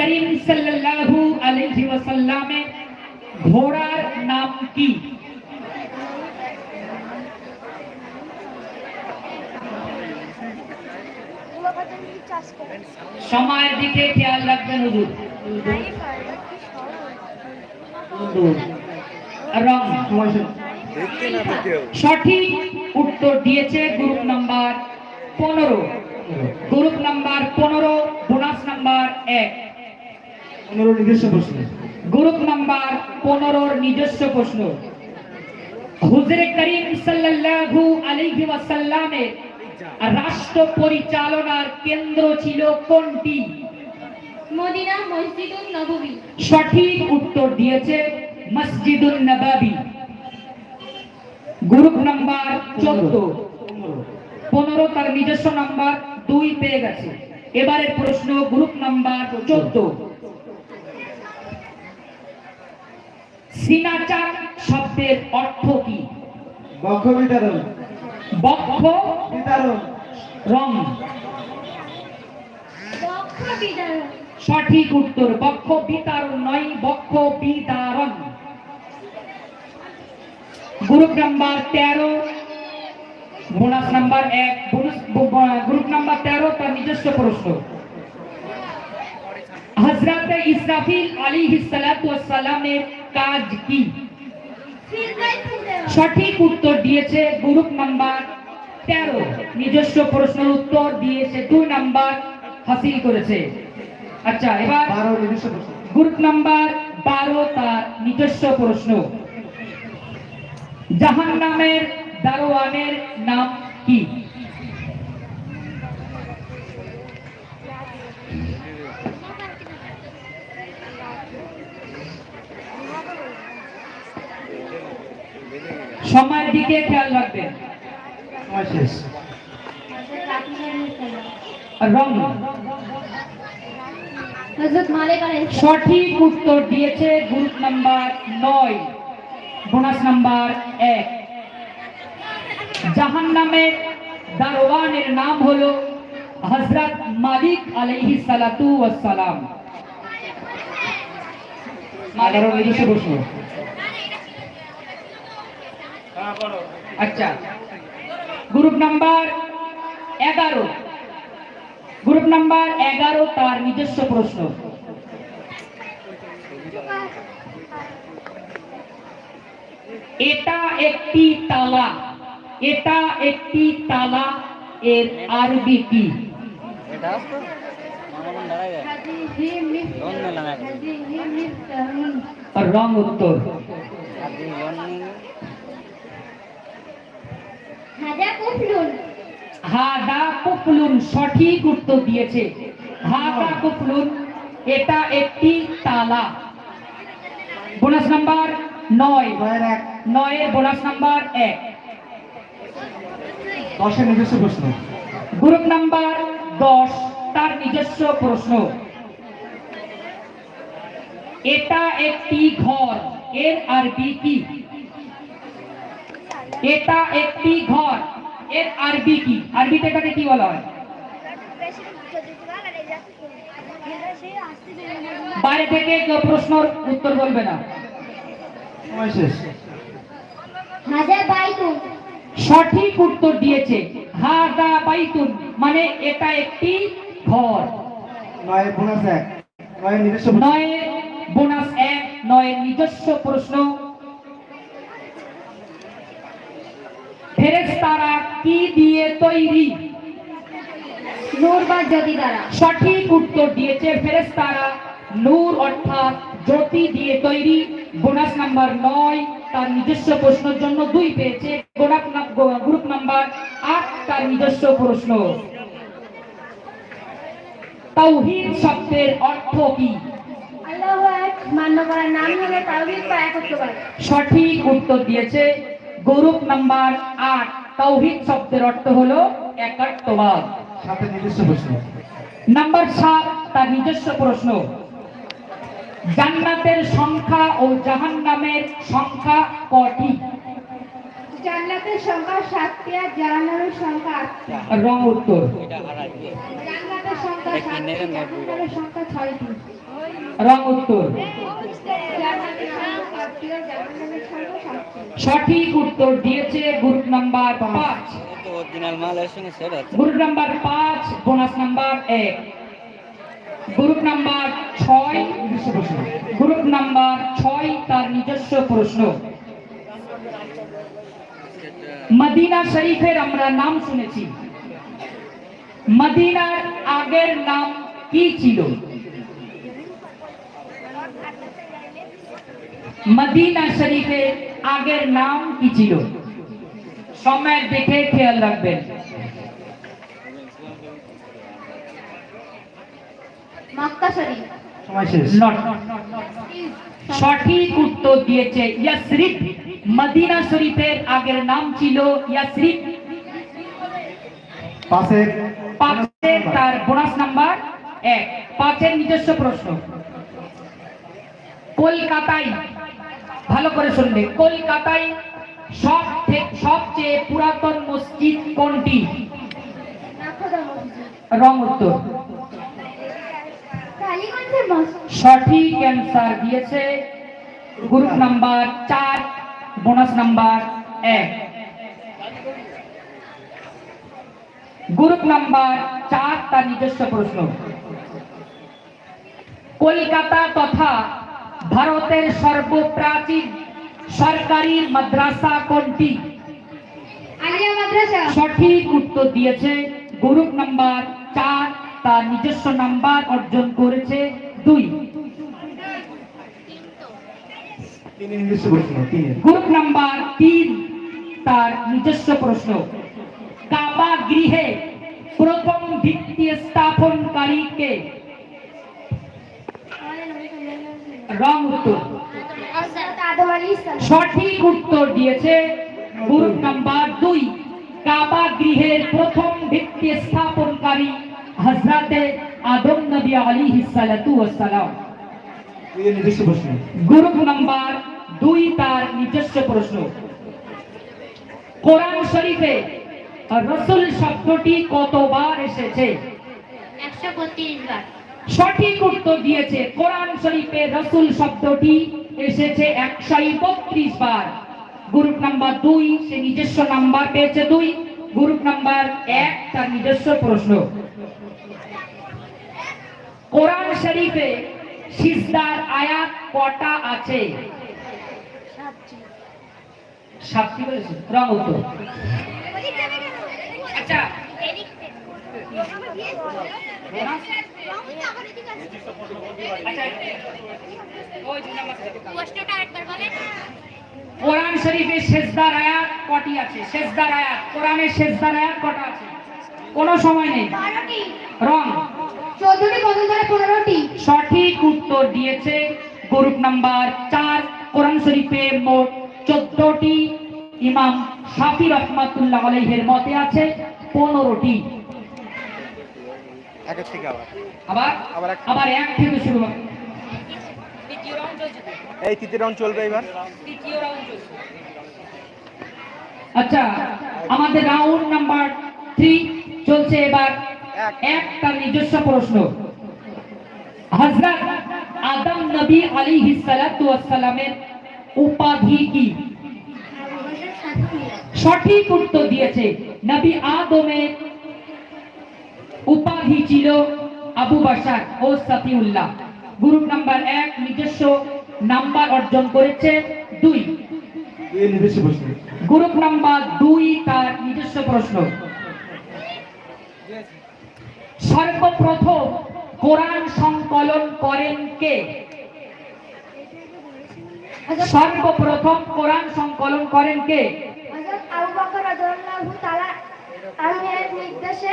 করিম সাল্লাল্লাহু আলাইহি ওয়াসাল্লামের ঘোড়ার নাম কি? সময়ের দিকে খেয়াল রাখবেন হুজুর। সঠিক উত্তর দিয়েছে গ্রুপ নাম্বার পনেরো। গ্রুপ নাম্বার পনেরো, বোনাস নাম্বার এক। পনেরো নিজস্ব প্রশ্ন। গ্রুপ নাম্বার পনেরোর নিজস্ব প্রশ্ন। হুজরে করিম সাল্লাল্লাহু আলাইহি ওয়াসাল্লামের রাষ্ট্র পরিচালনার কেন্দ্র ছিল কোনটি? মদিনা মসজিদুল নববী। সঠিক উত্তর দিয়েছে মসজিদুল নবাবী। গ্রুপ নাম্বার চোদ্দ। পনেরো তার নিজস্ব নাম্বার দুই পেয়ে গেছে। এবারের প্রশ্ন গ্রুপ নাম্বার চোদ্দ। সিনাচার শব্দের অর্থ কি? বক্ষ বিতরণ। বক্ষ বিতরণ। রং। বক্ষ বিদারণ সঠিক উত্তর বক্ষ বিতারণ নয় বক্ষ বিতারণ গ্রুপ নাম্বার তেরো বোনাস নাম্বার এক বোনাস গ্রুপ নাম্বার তেরো তার নিজস্ব প্রশ্ন। হজরত ইসরাফিল আলী সালামের কাজ কি? সঠিক উত্তর দিয়েছে গ্রুপ নাম্বার তেরো। নিজস্ব প্রশ্নের উত্তর দিয়েছে দুই নাম্বার হাসিল করেছে। আচ্ছা এবার বারো নিজস্ব গ্রুপ নাম্বার বারো তার নিজস্ব প্রশ্ন। জাহান নামের দারোয়ানের নাম কি? সময়ের দিকে খেয়াল রাখবেন। সময় শেষ। রং। হযরত মালিক আলাইহিস সঠিক উত্তর দিয়েছে গ্রুপ নাম্বার নয় বোনাস নাম্বার এক। জাহান নামের দারোয়ানের নাম হলো হজরত মালিক আলাইহি সালাতু নিজস্ব প্রশ্ন আচ্ছা। গ্রুপ নাম্বার এগারো। গ্রুপ নাম্বার এগারো তার নিজস্ব প্রশ্ন। এটা একটি তালা। এটা একটি তালা এর আরবি কি? এটা আসতো? হাদা কুফলুন। সঠিক উত্তর দিয়েছে। হাদা কুফলুন এটা একটি তালা। বোনাস নাম্বার নয়। নয়ের বোনাস নাম্বার এক। দশের নিজস্ব প্রশ্ন। গ্রুপ নাম্বার দশ তার নিজস্ব প্রশ্ন। এটা একটি ঘর। এর আরবি কি? এটা একটি ঘর। এর আরবি কি? আরবিতে এটাকে কি বলা হয়? বাইরে থেকে কেউ প্রশ্নর উত্তর বলবে না। সময় শেষ। হাজা বাইতুন। সঠিক উত্তর দিয়েছে। বাইতুন মানে এটা একটি ঘর। নয়ের বোনাস এক। নয়ের নিজস্ব বোনাস এক নয়ের নিজস্ব প্রশ্ন। ফেরেশতারা কি দিয়ে তৈরি? নূর বা জ্যোতি দ্বারা। সঠিক উত্তর দিয়েছে ফেরেশতারা নূর অর্থাৎ জ্যোতি দিয়ে তৈরি। বোনাস নাম্বার নয় তার নিজস্ব প্রশ্নের জন্য দুই পেয়েছে। গ্রুপ নাম্বার আট তার নিজস্ব প্রশ্ন। তাওহীদ শব্দের অর্থ কি? সঠিক উত্তর দিয়েছে গ্রুপ নাম্বার আট তাওহীদ শব্দের অর্থ হলো একাত্মবাদ। সাথে নিজস্ব প্রশ্ন। নাম্বার সাত তার নিজস্ব প্রশ্ন। জান্নাতের সংখ্যা ও জাহান্নামের সংখ্যা কটি? জান্নাতের সংখ্যা সাতটি আর জাহান্নামের সংখ্যা আটটি। রং উত্তর। জান্নাতের সংখ্যা সাতটি সংখ্যা ছয়টি। রং উত্তর জান্নাতের সংখ্যা সাতটি আর জাহান্নামের সংখ্যা সাতটি সঠিক উত্তর দিয়েছে গ্রুপ নাম্বার পাঁচ। আছে গ্রুপ নাম্বার পাঁচ বোনাস নাম্বার এক। গ্রুপ নাম্বার ছয় গ্রুপ নাম্বার ছয় তার নিজস্ব প্রশ্ন। মদিনা শরীফের আমরা নাম শুনেছি। মদিনার আগের নাম কি ছিল? মদিনা শরীফের আগের নাম কি ছিল? সময় দেখে খেয়াল রাখবেন। মক্কা শরীফ সময় শেষ। নট সঠিক উত্তর দিয়েছে ইয়াসরিফ। মদিনা শরীফের আগের নাম ছিল ইয়াসরিফ। পাশের তার বোনাস নাম্বার এক। পাঁচের নিজস্ব প্রশ্ন। কলকাতায় ভালো করে শুনবে। কলকাতায় সব সবচেয়ে পুরাতন মসজিদ কোনটি? রং উত্তর। সঠিক অ্যান্সার দিয়েছে গ্রুপ নাম্বার চার বোনাস নাম্বার এক। গ্রুপ নাম্বার চার তার নিজস্ব প্রশ্ন। কলকাতা তথা ভারতের সর্বপ্রাচীন সরকারি মাদ্রাসা কোনটি? আলিয়া মাদ্রাসা। সঠিক উত্তর দিয়েছে গ্রুপ নাম্বার চার তার নিজস্ব নাম্বার অর্জন করেছে দুই। গ্রুপ নাম্বার তিন তার নিজস্ব প্রশ্ন। কাবা গৃহে প্রথম ভিত্তি স্থাপনকারী কে? রং উত্তর। সঠিক উত্তর দিয়েছে গ্রুপ নাম্বার দুই। কাবা গৃহের প্রথম ভিত্তি স্থাপনকারী হজরতে আদম নবী আলাইহিস সালাতু ওয়াস সালাম। দুইয়ের নিজস্ব প্রশ্ন। গ্রুপ নাম্বার দুই তার নিজস্ব প্রশ্ন। কোরআন শরীফে রসুল শব্দটি কতবার এসেছে? একশো বত্রিশ বার। সঠিক উত্তর দিয়েছে কোরআন শরীফে রসুল শব্দটি এসেছে একশো বত্রিশ বার। গ্রুপ নাম্বার দুই, সে নিজস্ব নাম্বার পেয়েছে দুই। গ্রুপ নাম্বার এক, তার নিজস্ব প্রশ্ন। কোরআন শরীফে সিজদার আয়াত কটা আছে? সাতটি বলেছে? রং উত্তর। আচ্ছা কোরআন শরীফে শেষদার আয়াত কটি আছে? শেষদার আয়াত। কোরআনের শেষদার আয়াত কটা আছে? কোনো সময় নেই। রং। চোদ্দটি বদল ধরে পনেরোটি। সঠিক উত্তর দিয়েছে গ্রুপ নাম্বার চার কোরআন শরীফে মোট চোদ্দটি ইমাম শাফি রহমাতুল্লাহ আলাইহের মতে আছে পনেরোটি। একের থেকে আবার। আবার? আবার এক- আবার এক থেকে শুরু হবে এই তৃতীয় রাউন্ড চলবে এবার। আচ্ছা আমাদের রাউন্ড নাম্বার থ্রি চলছে এবার। এক। তার নিজস্ব প্রশ্ন। হজরত আদম নবী আলাইহিস সালাতু ওয়াস উপাধি কি? সঠিক উত্তর দিয়েছে। নবী আদমের উপাধি ছিল আবু বাসার ও সাফিউল্লাহ। গ্রুপ নাম্বার এক নিজস্ব নাম্বার অর্জন করেছে দুই। গ্রুপ নাম্বার দুই তার নিজস্ব প্রশ্ন। সর্বপ্রথম কোরআন সংকলন করেন কে? সর্বপ্রথম কোরআন সংকলন করেন কে? নির্দেশে